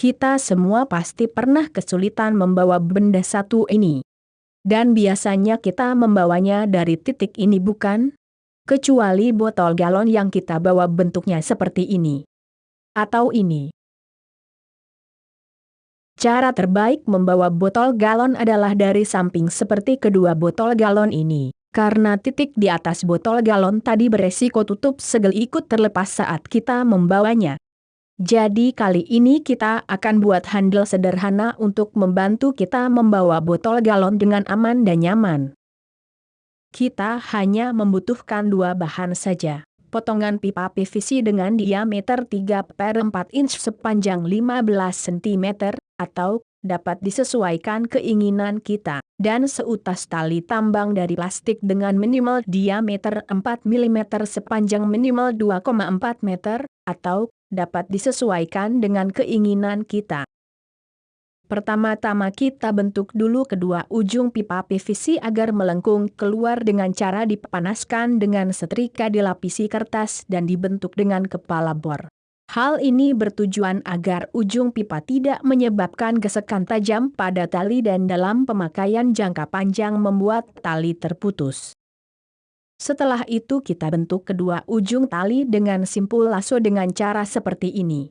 Kita semua pasti pernah kesulitan membawa benda satu ini. Dan biasanya kita membawanya dari titik ini bukan? Kecuali botol galon yang kita bawa bentuknya seperti ini. Atau ini. Cara terbaik membawa botol galon adalah dari samping seperti kedua botol galon ini. Karena titik di atas botol galon tadi beresiko tutup segel ikut terlepas saat kita membawanya. Jadi kali ini kita akan buat handle sederhana untuk membantu kita membawa botol galon dengan aman dan nyaman. Kita hanya membutuhkan dua bahan saja potongan pipa PVC dengan diameter 3 per 4 inch sepanjang 15 cm, atau dapat disesuaikan keinginan kita, dan seutas tali tambang dari plastik dengan minimal diameter 4 mm sepanjang minimal 2,4 meter, atau dapat disesuaikan dengan keinginan kita. Pertama-tama kita bentuk dulu kedua ujung pipa PVC agar melengkung keluar dengan cara dipanaskan dengan setrika dilapisi kertas dan dibentuk dengan kepala bor. Hal ini bertujuan agar ujung pipa tidak menyebabkan gesekan tajam pada tali dan dalam pemakaian jangka panjang membuat tali terputus. Setelah itu kita bentuk kedua ujung tali dengan simpul lasso dengan cara seperti ini.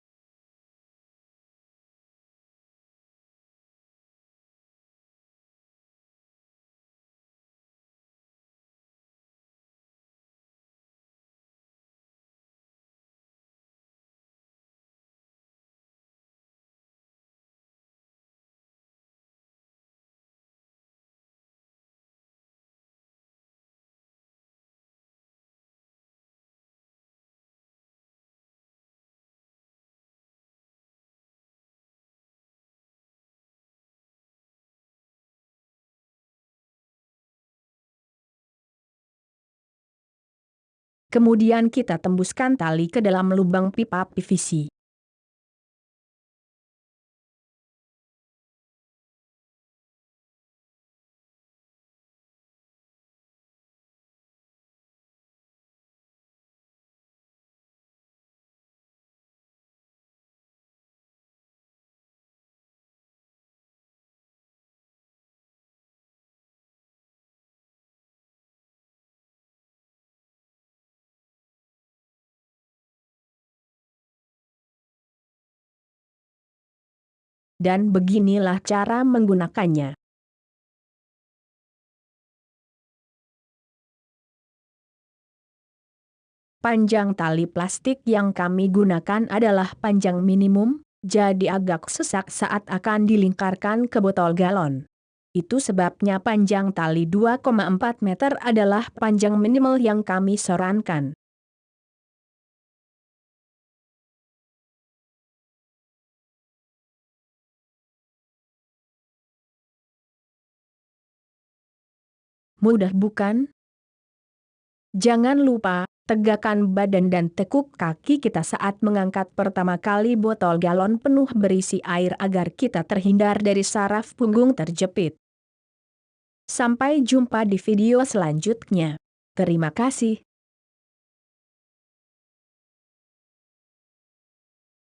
Kemudian kita tembuskan tali ke dalam lubang pipa PVC. Dan beginilah cara menggunakannya. Panjang tali plastik yang kami gunakan adalah panjang minimum, jadi agak sesak saat akan dilingkarkan ke botol galon. Itu sebabnya panjang tali 2,4 meter adalah panjang minimal yang kami sarankan. Mudah bukan? Jangan lupa, tegakkan badan dan tekuk kaki kita saat mengangkat pertama kali botol galon penuh berisi air agar kita terhindar dari saraf punggung terjepit. Sampai jumpa di video selanjutnya. Terima kasih.